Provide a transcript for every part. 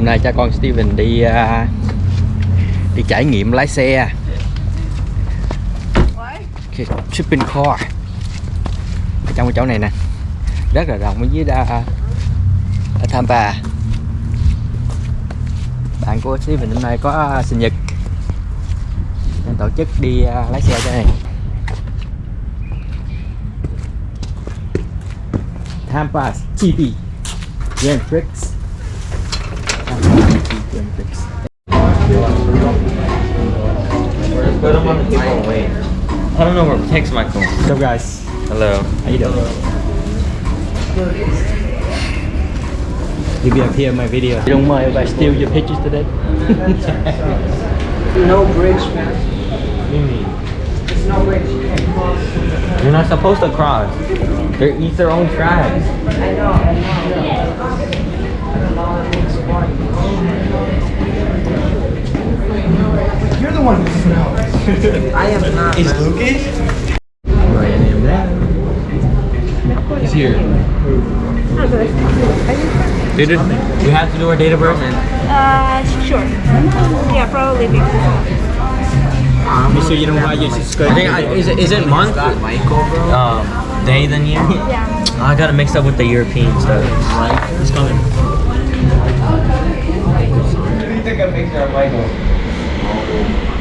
hôm nay cha con Steven đi uh, đi trải nghiệm lái xe. Okay, shipping car. Ở trong cái chỗ này nè. Rất là rộng ở dưới đa ở Tampa bạn của Steven hôm nay có à, sinh nhật. Nên tổ chức đi uh, lái xe cho này. Tampa GP Grand Prix. GP Grand Prix Put them on the table. Wait. I don't know where text Michael. What's up guys? Hello. How you doing? You be up here in my video. You don't mind if I steal your pictures today? No bridge, man. What do you mean? There's no bridge. You You're not supposed to cross. They eat their own tracks. I know, I know. I don't know, it makes the one who knows. I am not, Is man. Lucas? Right, any of that? He's here. Did it? We have to do our date of birth and Uh, sure. Yeah, probably because. You sure you don't want your skirt? I think I, is it is it month? Um, day then year. Yeah. I got it mixed up with the European stuff. It's coming. You took a picture of Michael. Oh,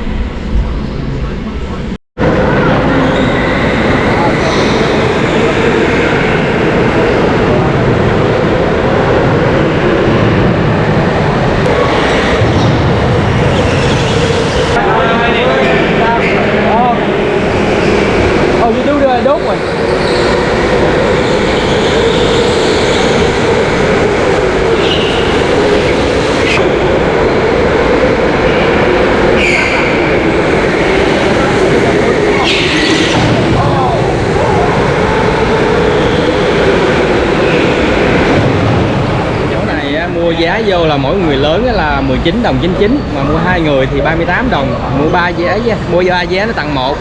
vô là mỗi người lớn là 19 đồng 99 mà mua hai người thì 38 đồng mua ba vé mua ba vé nó tặng một.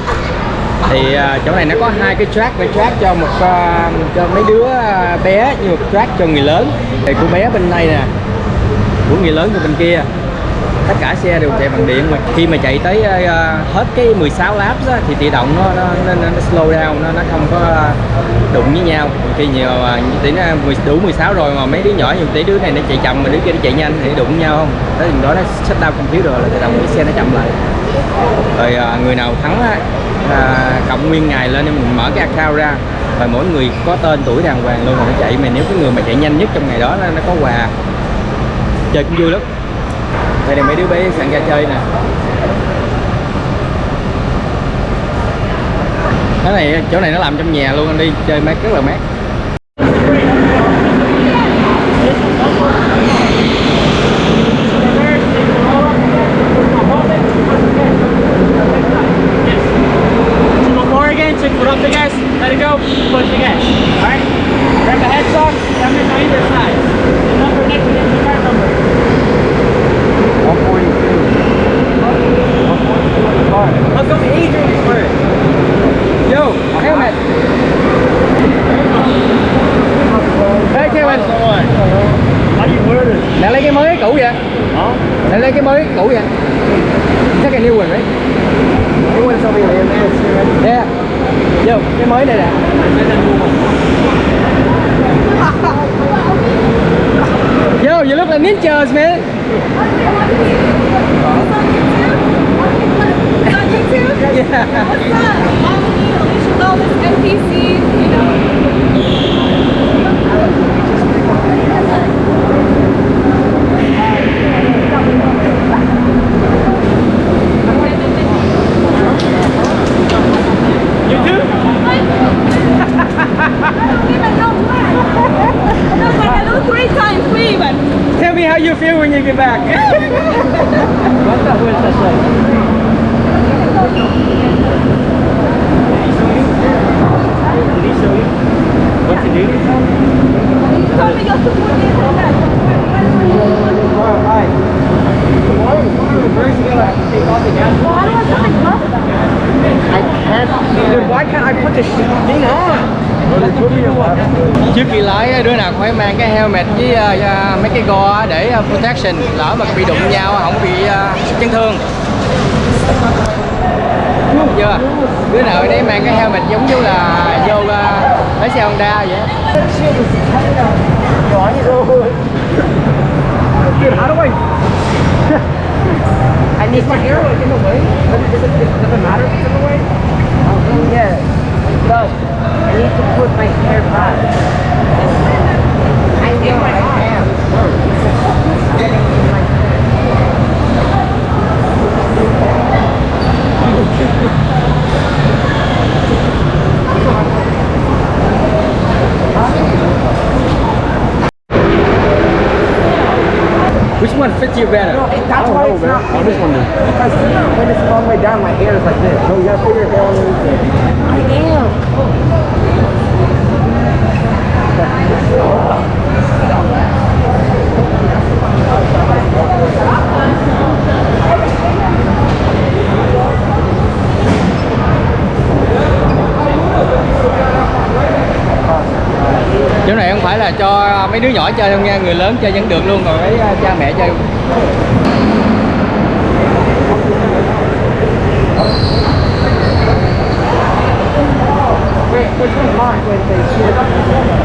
Thì à, chỗ này nó có hai cái track cái track cho một à, cho mấy đứa à, bé như một track cho người lớn. Thì của bé bên đây nè của người lớn của bên kia tất cả xe đều chạy bằng điện mà. Khi mà chạy tới hết cái 16 laps á, thì tự động nó, nó, nó, nó slow down nó, nó không có đụng với nhau. Khi nhiều tỷ nó đủ 16 rồi mà mấy đứa nhỏ nhiều tỷ đứa này nó chạy chậm mà đứa kia nó chạy nhanh thì đụng với nhau không? Tới chừng đó nó sách đau không thiếu rồi là tự động cái xe nó chậm lại. Rồi à, người nào thắng á, à, cộng nguyên ngày lên mình mở cái account ra. Rồi mỗi người có tên tuổi đàng hoàng luôn rồi nó chạy. Mà nếu cái người mà chạy nhanh nhất trong ngày đó nó, nó có quà. Chơi cũng vui lắm. Đây là mấy đứa bé sẵn ra chơi nè. Cái này, chỗ này nó làm trong nhà luôn anh đi, chơi mát, rất là mát. New one right? New one's over here, man. Yeah. Yo, cái mới này nè. Yo, you look like ninjas, man. Yeah. You too? Tell me how you feel when you get back. Go để ờ, protection lỡ mà bị đụng nhau không bị ờ, chấn thương Đúng chưa đứa nào đấy mang cái helmet giống như là vô ờ, lái xe Honda vậy á. Dude, how do I? I need my hair like in the way. Does it, does it, does it matter in the way? Oh, Yeah, it. I need to put my hair back. I need my hair. Which one fits you better? No, that's why it's not Oh, this one does. Because when it's all the way down, my hair is like this. So you gotta put your hair on the I am. Oh. Chỗ này không phải là cho mấy đứa nhỏ chơi đâu nha người lớn chơi vẫn được luôn còn mấy à, cha mẹ chơi Wait, which one's mine? Wait, wait,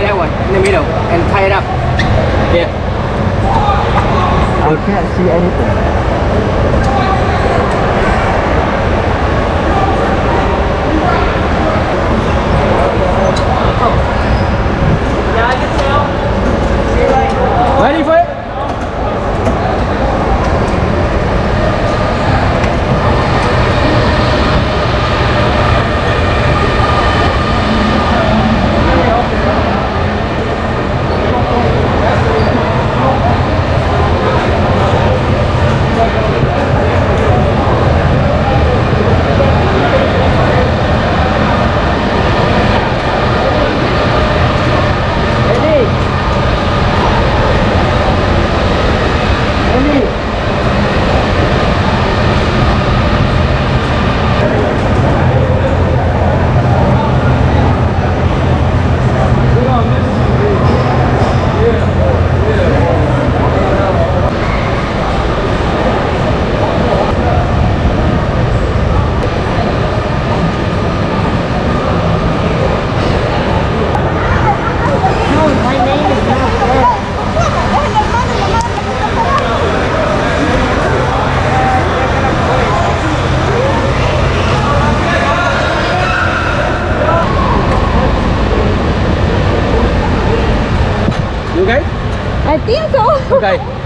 yeah that one in the middle. And tie it up. Yeah. I can't see anything. ready for it My name is not there. you okay I think so.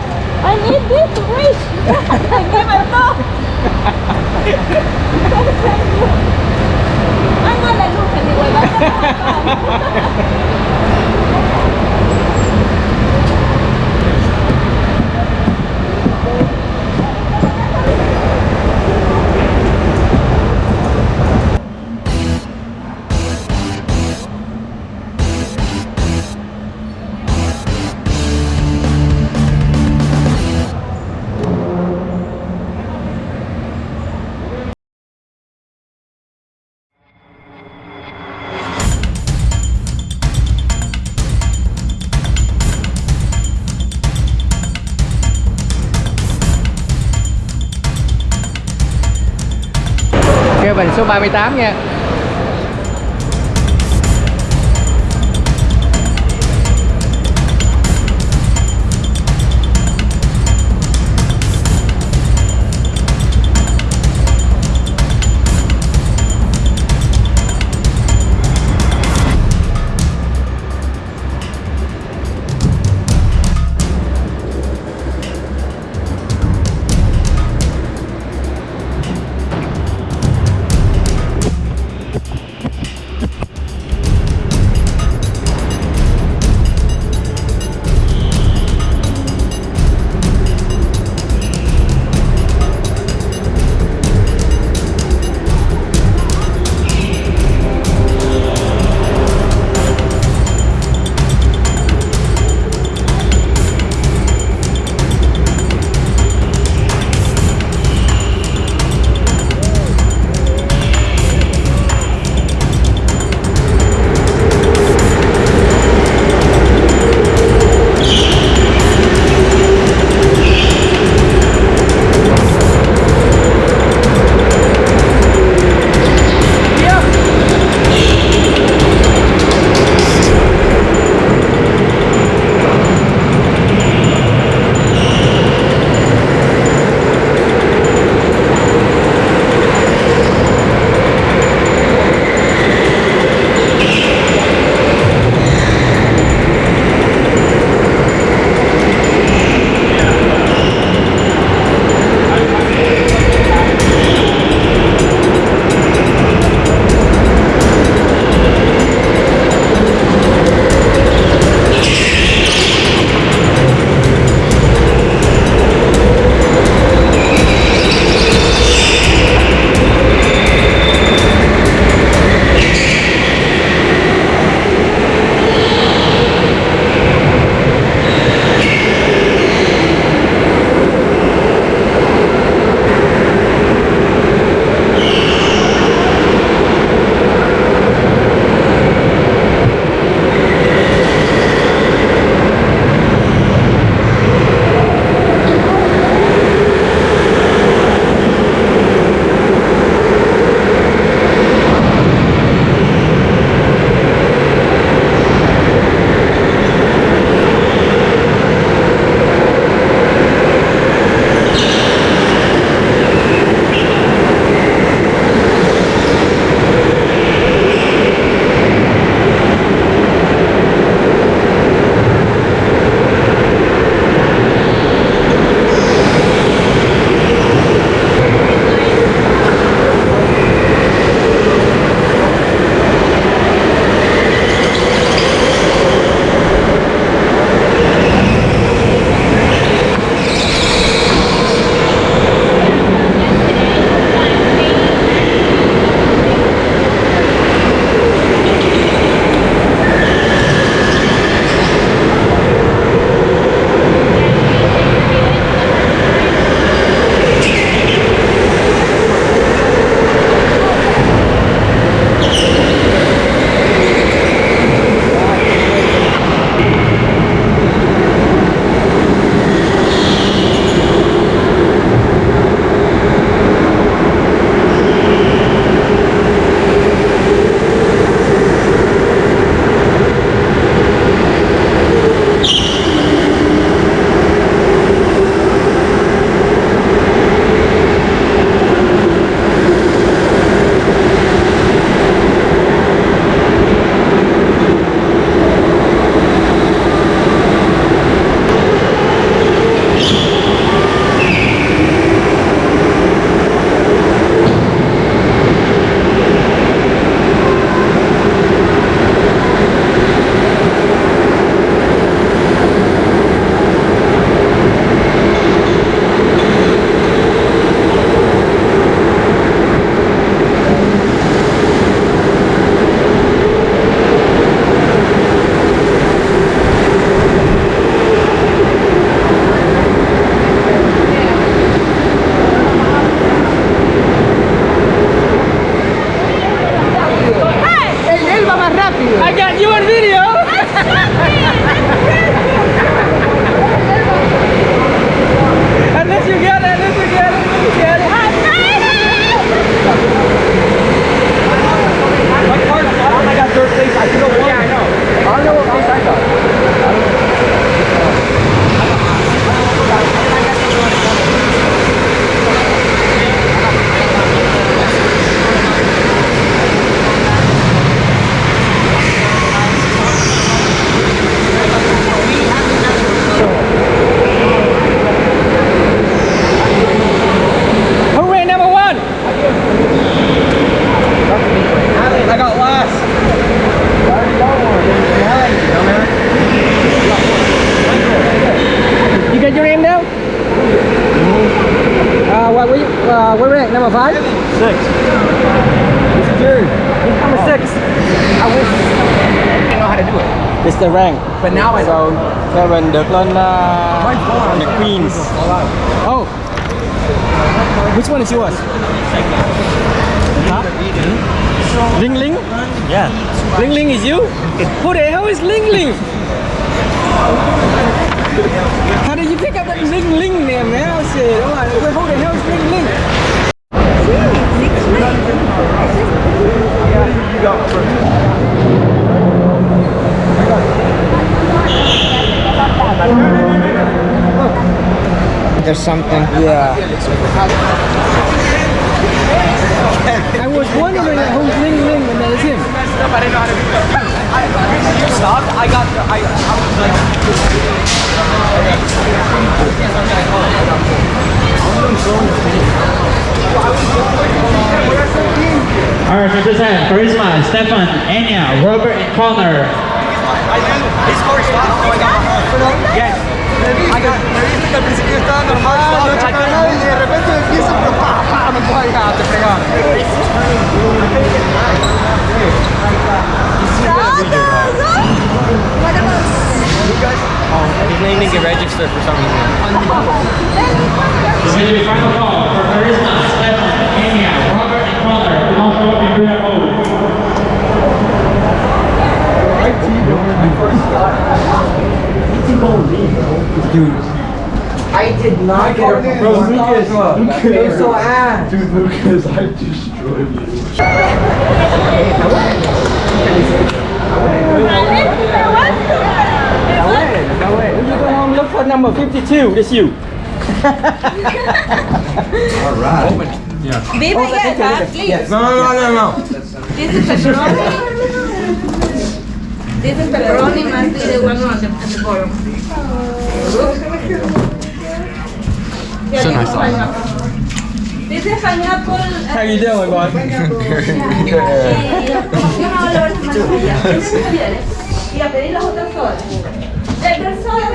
38 nha. The rank. But now I So Kevin được lên uh, the Queens. Oh. Which one is yours? Huh? Ling Ling? Yeah. Ling Ling is you? Who the hell is Ling Ling? How did you pick up that Ling Ling name, man? I said, oh my, who the hell is Ling Ling? There's something. Yeah. I was wondering who's Ling Ling and that is him. You stopped. I got. the- I. I was like. All right, represent Charisma, Stefan, Enya, Robert, and Connor. I knew his car stopped, so I got. Yes. I got. estaba normal. No chocaba nadie y de repente empieza, pero pa, pa, me puedo llegar, te fregaron. His name didn't get registered for some reason. This is going to be final call for Charisma, Stefan, Enya, Robert, and Connor. Who don't show up in Buddha mode. I did not get a proposal. Lucas. Lucas. So ass. Dude, Lucas, I destroyed you. When you go home, look for number 52. That's you. Viva yes, huh? Please. No, no, no, no. This is pepperoni. This is pepperoni must be the one on the, at the bottom. So nice. This is pineapple. How you doing, boy? Y a pedir las otras sodas. Eh, There's soda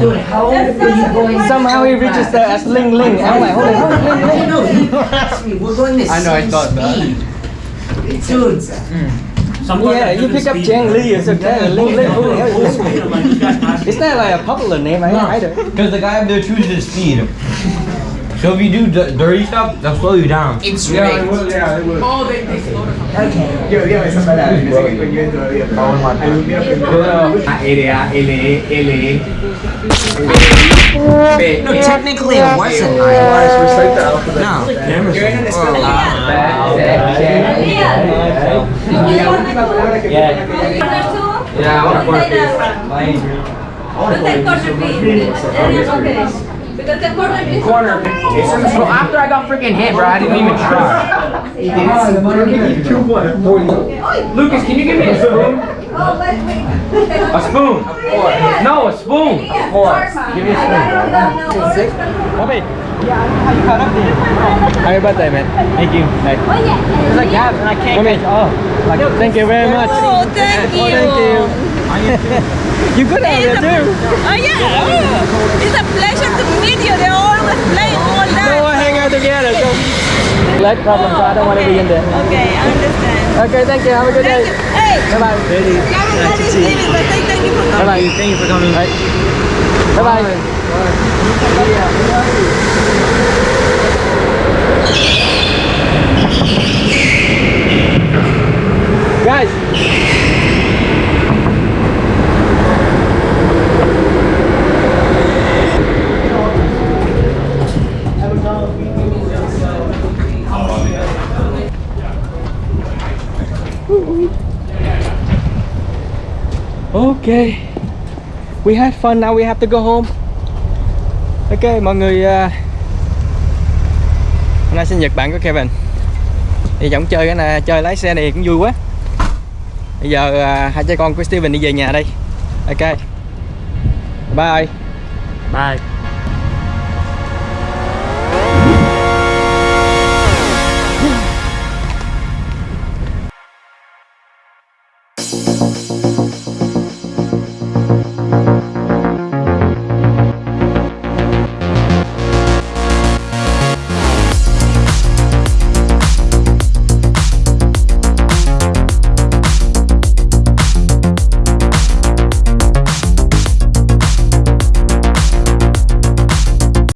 Dude, how old are you going? Somehow he registered as Ling Ling. I'm like, holy hell, Ling Ling. No, you asked me. We're going to I know, I thought that. speed. Dude, Yeah, you pick up Chang Li, it's okay. Ling Ling, who the hell is Ling Ling? It's not like a popular name, I either. Because the guy up there chooses speed. So if you do d- dirty stuff, they'll slow you down. it's Yeah, rigged. it was, yeah, it was. Okay. Yo, dígame esa palabra, no sé qué coño es todavía. pero Hay un día que A, R, A, L, E, L, E. B, No, technically it wasn't. Guys, recite the alphabet. No. Yo en el escuela. Yeah. Because the corner piece. Corner. So after I got freaking hit, bro, I didn't even try. Lucas, can you give me a spoon? Oh, wait, wait. A spoon. No, a spoon. Of course. Give me a spoon. Bobby, how you caught up then? Happy birthday, man. Thank you. Like, It's like that, and I can't Come catch all. Like, thank you very much. Oh, thank you. Thank you. you good out there too. Oh, yeah. Oh, it's a pleasure to meet you. They're always playing all So we'll hang out together. So. Leg problem, so I don't want to be in there. Okay, I understand. Okay, thank you. Have a good Thank day. you. Hey, Bye bye. everybody's leaving, but say thank you for Bye coming. bye. Thank you for coming. Bye bye. Guys. Okay. We had fun, now we have to go home. Ok, mọi người uh, Hôm nay sinh nhật bạn của Kevin Thì giọng chơi cái này, chơi lái xe này cũng vui quá Bây giờ uh, hai cha con của Steven đi về nhà đây Ok Bye Bye.